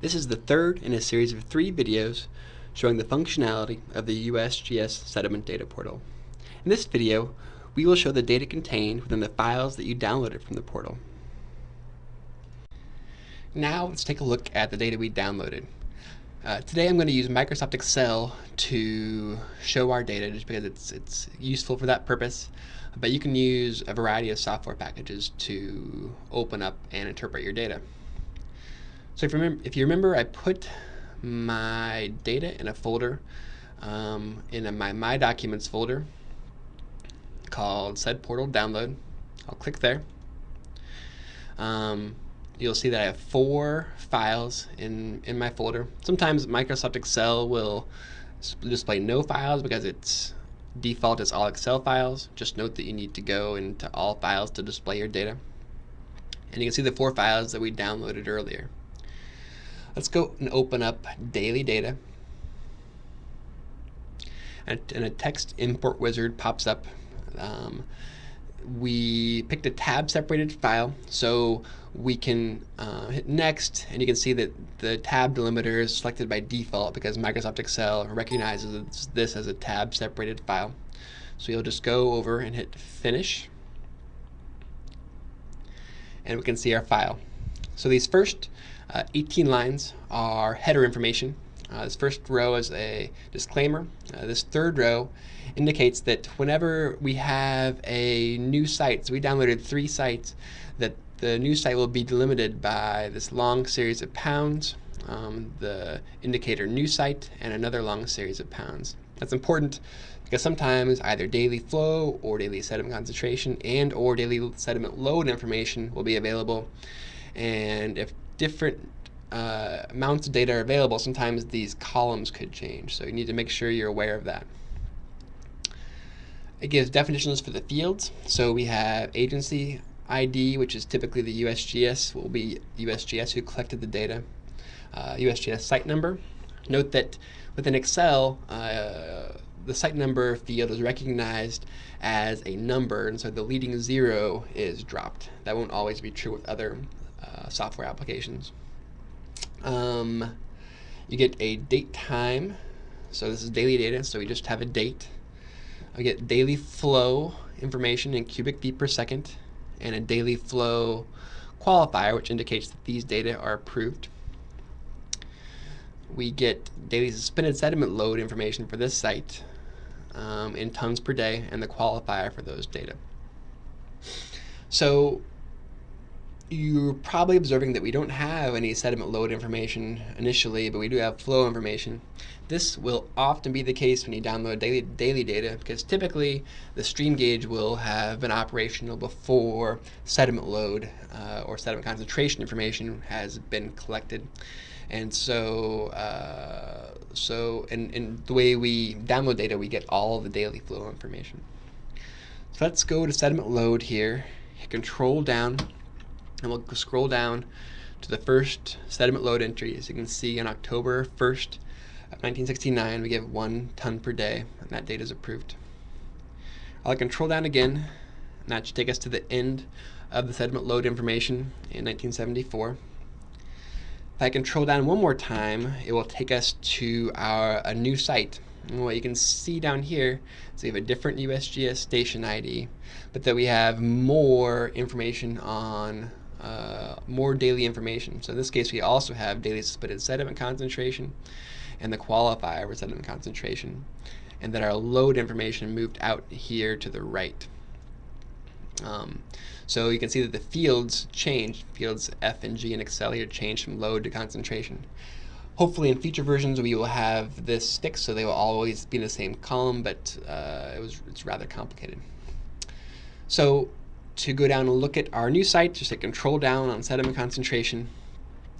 This is the third in a series of three videos showing the functionality of the USGS Sediment Data Portal. In this video, we will show the data contained within the files that you downloaded from the portal. Now let's take a look at the data we downloaded. Uh, today I'm going to use Microsoft Excel to show our data just because it's, it's useful for that purpose. But you can use a variety of software packages to open up and interpret your data. So if you remember, if you remember I put my data in a folder um, in a, my My Documents folder called Sed Portal Download. I'll click there. Um, you'll see that I have four files in, in my folder. Sometimes Microsoft Excel will display no files because its default is all Excel files. Just note that you need to go into all files to display your data. And you can see the four files that we downloaded earlier. Let's go and open up daily data. And, a text import wizard pops up. Um, we picked a tab separated file so we can uh, hit next and you can see that the tab delimiter is selected by default because Microsoft Excel recognizes this as a tab separated file. So you'll just go over and hit finish and we can see our file. So these first uh, 18 lines are header information. Uh, this first row is a disclaimer. Uh, this third row indicates that whenever we have a new site, so we downloaded three sites, that the new site will be delimited by this long series of pounds, um, the indicator new site, and another long series of pounds. That's important because sometimes either daily flow or daily sediment concentration and or daily sediment load information will be available. And if different uh, amounts of data are available, sometimes these columns could change. So you need to make sure you're aware of that. It gives definitions for the fields. So we have agency ID, which is typically the USGS, will be USGS who collected the data. Uh, USGS site number. Note that within Excel, uh, the site number field is recognized as a number, and so the leading zero is dropped. That won't always be true with other software applications. Um, you get a date time. So this is daily data, so we just have a date. I get daily flow information in cubic feet per second and a daily flow qualifier, which indicates that these data are approved. We get daily suspended sediment load information for this site um, in tons per day and the qualifier for those data. So you're probably observing that we don't have any sediment load information initially, but we do have flow information. This will often be the case when you download daily, daily data because typically the stream gauge will have been operational before sediment load uh, or sediment concentration information has been collected. And so, uh, so in, in the way we download data, we get all the daily flow information. So let's go to sediment load here, hit control down, and we'll scroll down to the first sediment load entry. As you can see, on October 1st, 1969, we give one ton per day, and that data is approved. I'll control down again, and that should take us to the end of the sediment load information in 1974. If I control down one more time, it will take us to our a new site. And what you can see down here is we have a different USGS station ID, but that we have more information on uh, more daily information. So in this case, we also have daily suspended sediment concentration and the qualifier for sediment concentration, and that our load information moved out here to the right. Um, so you can see that the fields changed. Fields F and G in Excel here changed from load to concentration. Hopefully in future versions we will have this stick so they will always be in the same column, but uh, it was it's rather complicated. So to go down and look at our new site, just hit control down on sediment concentration.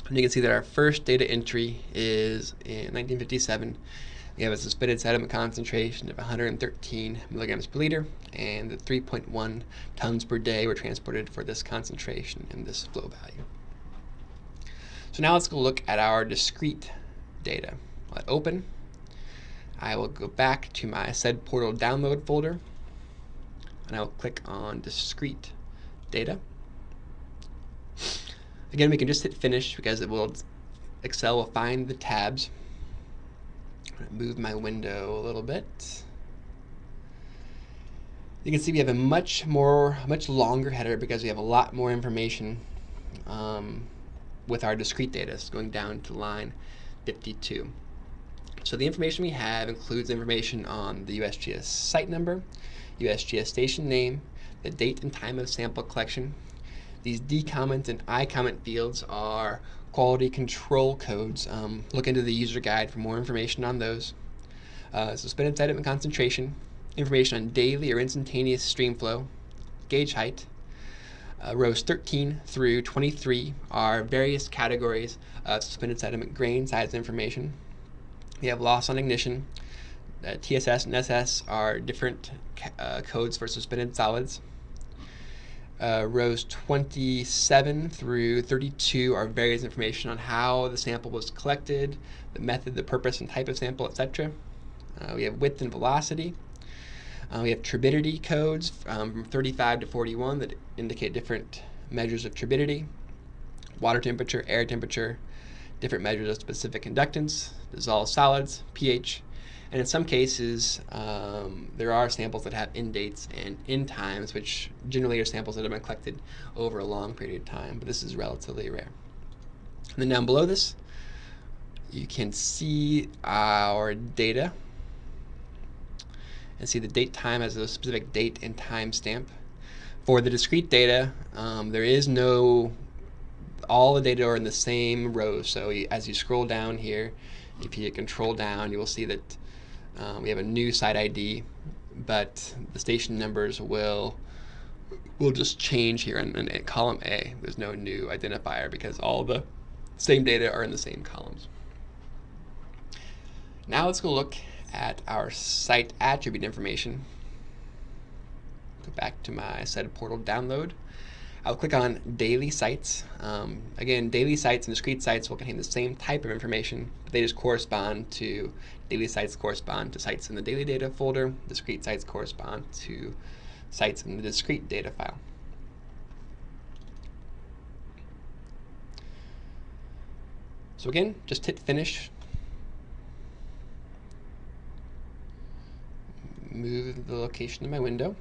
And you can see that our first data entry is in 1957. We have a suspended sediment concentration of 113 milligrams per liter, and the 3.1 tons per day were transported for this concentration and this flow value. So now let's go look at our discrete data. Let open. I will go back to my Sed Portal download folder and I will click on discrete data. Again, we can just hit finish because it will Excel will find the tabs. move my window a little bit. You can see we have a much more, much longer header because we have a lot more information um, with our discrete data, It's going down to line 52. So the information we have includes information on the USGS site number, USGS station name, the date and time of sample collection. These D comment and I comment fields are quality control codes. Um, look into the user guide for more information on those. Uh, suspended sediment concentration, information on daily or instantaneous stream flow, gauge height. Uh, rows 13 through 23 are various categories of suspended sediment grain size information. We have loss on ignition. Uh, TSS and SS are different uh, codes for suspended solids. Uh, rows 27 through 32 are various information on how the sample was collected, the method, the purpose, and type of sample, etc. Uh, we have width and velocity. Uh, we have turbidity codes um, from 35 to 41 that indicate different measures of turbidity, water temperature, air temperature, different measures of specific conductance, dissolved solids, pH, and in some cases, um, there are samples that have end dates and end times, which generally are samples that have been collected over a long period of time, but this is relatively rare. And then down below this, you can see our data and see the date time as a specific date and time stamp. For the discrete data, um, there is no all the data are in the same row. So as you scroll down here, if you hit control down, you will see that um, we have a new site ID, but the station numbers will will just change here in, in, column A. There's no new identifier because all the same data are in the same columns. Now let's go look at our site attribute information. Go back to my site portal download. I'll click on daily sites. Um, again, daily sites and discrete sites will contain the same type of information, but they just correspond to daily sites correspond to sites in the daily data folder. Discrete sites correspond to sites in the discrete data file. So again, just hit finish. Move the location of my window.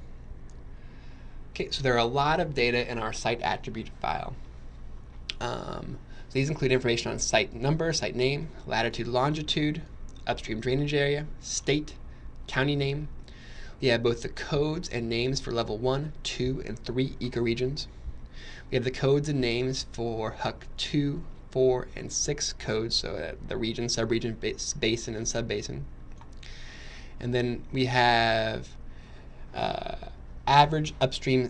Okay, so there are a lot of data in our site attribute file. Um, so these include information on site number, site name, latitude, longitude, upstream drainage area, state, county name. We have both the codes and names for level 1, 2, and 3 ecoregions. We have the codes and names for HUC 2, 4, and 6 codes, so the region, subregion, basin, and subbasin. And then we have uh, average upstream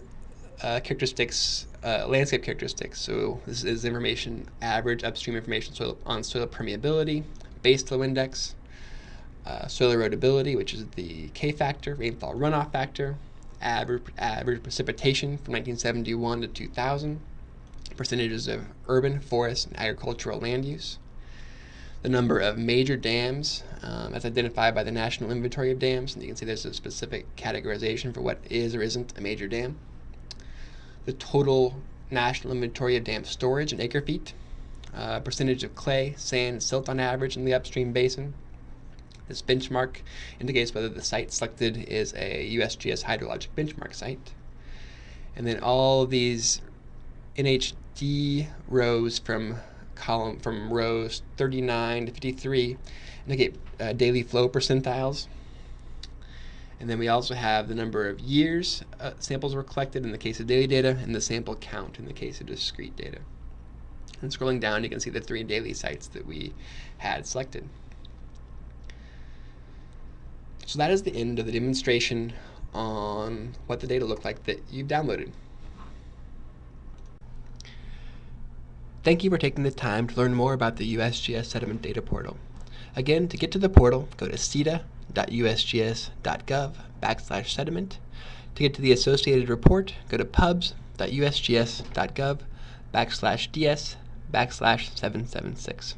uh, characteristics, uh, landscape characteristics. So this is information, average upstream information soil, on soil permeability, base flow index, uh, soil erodibility, which is the K factor, rainfall runoff factor, average, average precipitation from 1971 to 2000, percentages of urban, forest, and agricultural land use, the number of major dams um, as identified by the National Inventory of Dams. And you can see there's a specific categorization for what is or isn't a major dam. The total National Inventory of Dam storage in acre feet, uh, percentage of clay, sand, and silt on average in the upstream basin. This benchmark indicates whether the site selected is a USGS hydrologic benchmark site. And then all these NHD rows from column from rows 39 to 53 indicate uh, daily flow percentiles. And then we also have the number of years uh, samples were collected in the case of daily data and the sample count in the case of discrete data. And scrolling down, you can see the three daily sites that we had selected. So that is the end of the demonstration on what the data look like that you've downloaded. Thank you for taking the time to learn more about the USGS Sediment Data Portal. Again, to get to the portal, go to cida.usgs.gov backslash sediment. To get to the associated report, go to pubs.usgs.gov backslash ds backslash 776.